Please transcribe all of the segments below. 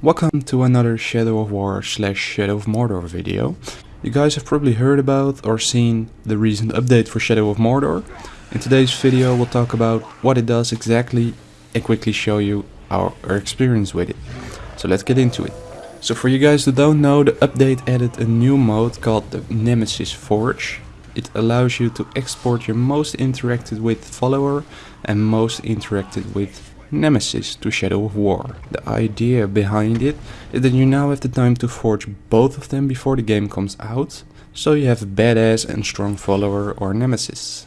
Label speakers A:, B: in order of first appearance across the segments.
A: Welcome to another Shadow of War slash Shadow of Mordor video. You guys have probably heard about or seen the recent update for Shadow of Mordor. In today's video we'll talk about what it does exactly and quickly show you our, our experience with it. So let's get into it. So for you guys who don't know, the update added a new mode called the Nemesis Forge. It allows you to export your most interacted with follower and most interacted with Nemesis to Shadow of War. The idea behind it is that you now have the time to forge both of them before the game comes out, so you have a badass and strong follower or Nemesis.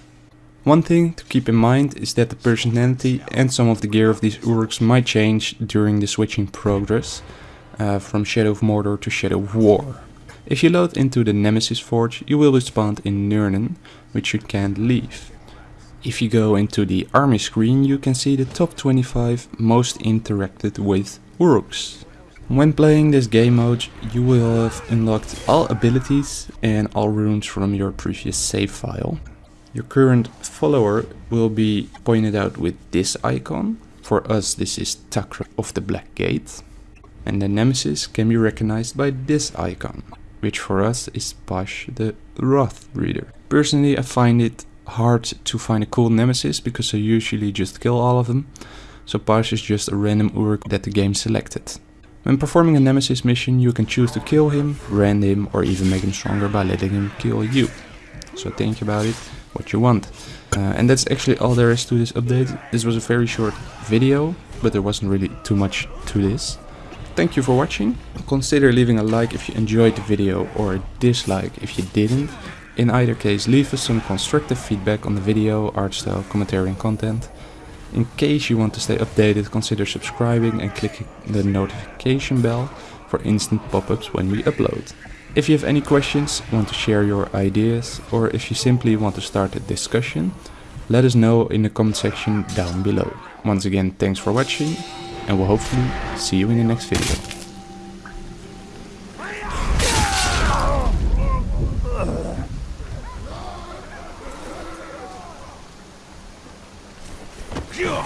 A: One thing to keep in mind is that the personality and some of the gear of these Uruks might change during the switching progress uh, from Shadow of Mordor to Shadow of War. If you load into the Nemesis Forge, you will be spawned in Nurnen, which you can't leave. If you go into the army screen, you can see the top 25 most interacted with Uruks. When playing this game mode, you will have unlocked all abilities and all runes from your previous save file. Your current follower will be pointed out with this icon. For us this is Takra of the Black Gate. And the Nemesis can be recognized by this icon which for us is Pash the Wrath Breeder. Personally, I find it hard to find a cool nemesis because I usually just kill all of them, so Pash is just a random Uruk that the game selected. When performing a nemesis mission, you can choose to kill him, brand him, or even make him stronger by letting him kill you. So think about it, what you want. Uh, and that's actually all there is to this update. This was a very short video, but there wasn't really too much to this. Thank you for watching. Consider leaving a like if you enjoyed the video or a dislike if you didn't. In either case, leave us some constructive feedback on the video, art style, commentary and content. In case you want to stay updated, consider subscribing and clicking the notification bell for instant pop-ups when we upload. If you have any questions, want to share your ideas, or if you simply want to start a discussion, let us know in the comment section down below. Once again, thanks for watching and we'll hopefully see you in the next video. Sure.